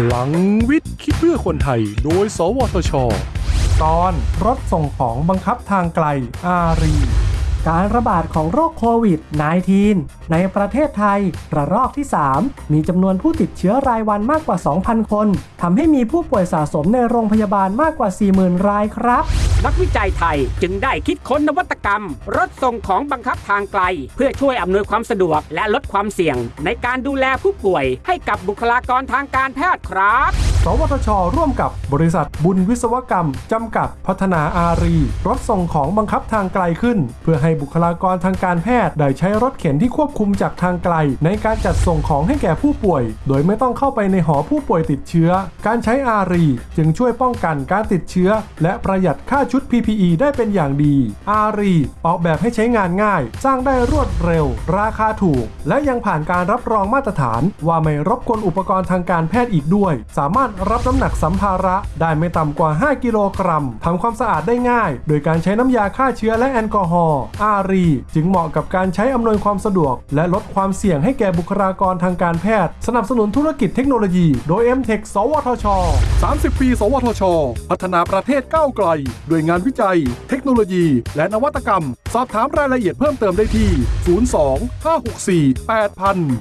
พลังวิทย์ คิดเพื่อคนไทย โดย สวทช ตอนรถส่งของบังคับทางไกลอารี การระบาดของโรคโควิด -19 ในประเทศไทย ระลอกที่ 3 มีจำนวนผู้ติดเชื้อรายวันมากกว่า 2,000 คนทำให้มีผู้ป่วยสะสมในโรงพยาบาลมากกว่า 40,000 รายครับ นักวิจัยไทยจึงได้คิดค้นนวัตกรรม รถส่งของบังคับทางไกล เพื่อช่วยอำนวยความสะดวกและลดความเสี่ยง ในการดูแลผู้ป่วยให้กับบุคลากรทางการแพทย์ครับ วทช ร่วมกับบริษัทบุญวิศวกรรม จำกัดพัฒนาอารี รถส่งของบังคับทางไกลขึ้น เพื่อให้บุคลากรทางการแพทย์ได้ใช้รถเข็นที่ควบคุมจากทางไกล ในการจัดส่งของให้แก่ผู้ป่วย โดยไม่ต้องเข้าไปในหอผู้ป่วยติดเชื้อ การใช้อารี จึงช่วยป้องกันการติดเชื้อ และประหยัดค่าชุด PPE ได้เป็นอย่างดี อารีออกแบบให้ใช้งานง่าย สร้างได้รวดเร็ว ราคาถูก และยังผ่านการรับรองมาตรฐาน ว่าไม่รบกวนอุปกรณ์ทางการแพทย์อีกด้วย สามารถรับน้ำหนักสัมภาระได้ไม่ต่ำกว่า 5 กิโลกรัมทำความสะอาดได้ง่าย โดยการใช้น้ำยาฆ่าเชื้อและแอลกอฮอล์อารี จึงเหมาะกับการใช้อำนวยความสะดวก และลดความเสี่ยงให้แก่บุคลากรทางการแพทย์ สนับสนุนธุรกิจเทคโนโลยี โดย m t e c h สวทช 30 ปี สวทช พัฒนาประเทศก้าวไกล ด้วยงานวิจัย เทคโนโลยี และนวัตกรรม สอบถามรายละเอียดเพิ่มเติมได้ที่ 02 564 8000